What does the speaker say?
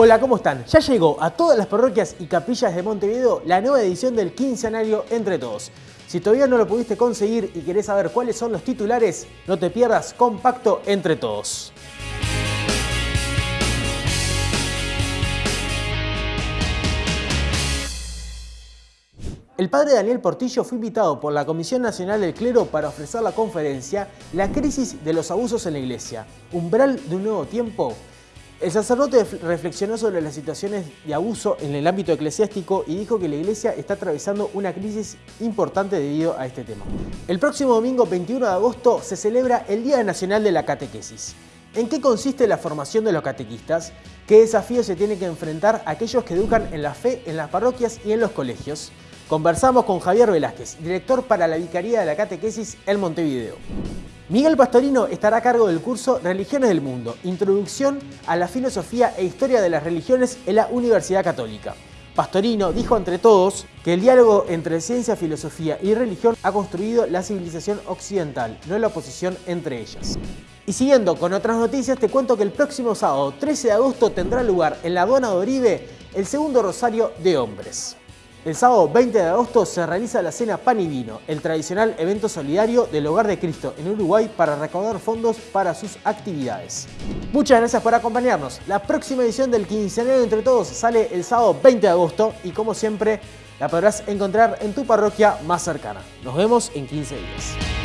Hola, ¿cómo están? Ya llegó a todas las parroquias y capillas de Montevideo la nueva edición del quincenario Entre Todos. Si todavía no lo pudiste conseguir y querés saber cuáles son los titulares, no te pierdas Compacto Entre Todos. El padre Daniel Portillo fue invitado por la Comisión Nacional del Clero para ofrecer la conferencia La crisis de los abusos en la Iglesia, umbral de un nuevo tiempo el sacerdote reflexionó sobre las situaciones de abuso en el ámbito eclesiástico y dijo que la Iglesia está atravesando una crisis importante debido a este tema. El próximo domingo 21 de agosto se celebra el Día Nacional de la Catequesis. ¿En qué consiste la formación de los catequistas? ¿Qué desafíos se tienen que enfrentar aquellos que educan en la fe en las parroquias y en los colegios? Conversamos con Javier Velázquez, director para la Vicaría de la Catequesis en Montevideo. Miguel Pastorino estará a cargo del curso Religiones del Mundo, Introducción a la Filosofía e Historia de las Religiones en la Universidad Católica. Pastorino dijo entre todos que el diálogo entre ciencia, filosofía y religión ha construido la civilización occidental, no la oposición entre ellas. Y siguiendo con otras noticias, te cuento que el próximo sábado 13 de agosto tendrá lugar en la aduana de Oribe el segundo Rosario de Hombres. El sábado 20 de agosto se realiza la cena Pan y Vino, el tradicional evento solidario del Hogar de Cristo en Uruguay para recaudar fondos para sus actividades. Muchas gracias por acompañarnos. La próxima edición del Quinceañero Entre Todos sale el sábado 20 de agosto y como siempre la podrás encontrar en tu parroquia más cercana. Nos vemos en 15 días.